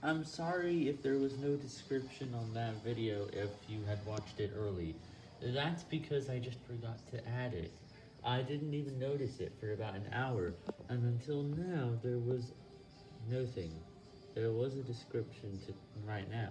I'm sorry if there was no description on that video if you had watched it early. That's because I just forgot to add it. I didn't even notice it for about an hour, and until now there was nothing. There was a description to right now.